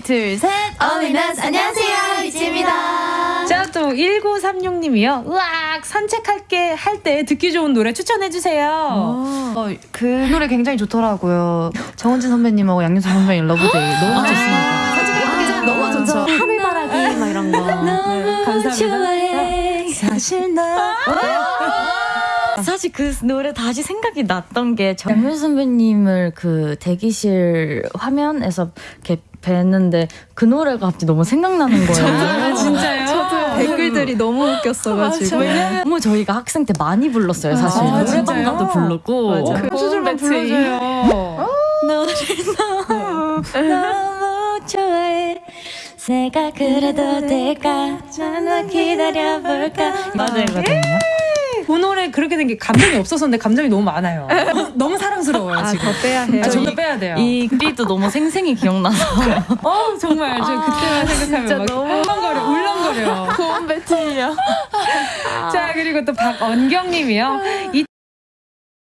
둘, 셋. 어린아스 안녕하세요 이지입니다. 자, 또 1936님이요. 으악, 산책할게 할 때 듣기 좋은 노래 추천해주세요. 어, 그 노래 굉장히 좋더라고요. 정은지 선배님하고 양요섭 선배님 Love Day 너무 좋습니다. 아, 너무 좋죠. 하늘바라기 막 이런 거. 네, 감사합니다. 사실 나. 사실 그 노래 다시 생각이 났던 게 양요섭 선배님을 그 대기실 화면에서 이렇게 뵀는데 그 노래가 갑자기 너무 생각나는 거예요. 아, 진짜요? 저도 댓글들이 너무 웃겼어가지고. 너무 저희가 학생 때 많이 불렀어요, 사실. 아, 노래방? 가도 부르고. 그 소절만 불러줘요. 너를 너무 너무 좋아해 내가 그래도 될까 전화 기다려볼까 맞아요거든요 그 노래 그렇게 된 게 감정이 없었었는데 감정이 너무 많아요. 너무 사랑스러워요, 아, 지금. 더 빼야 해요. 아, 좀더 빼야 돼요. 이 글도 너무 생생히 기억나서 어, 정말 저 그때만 생각하면 막 울렁거려, 울렁거려. 고음 배틀이야 자, 그리고 또 박언경님이요.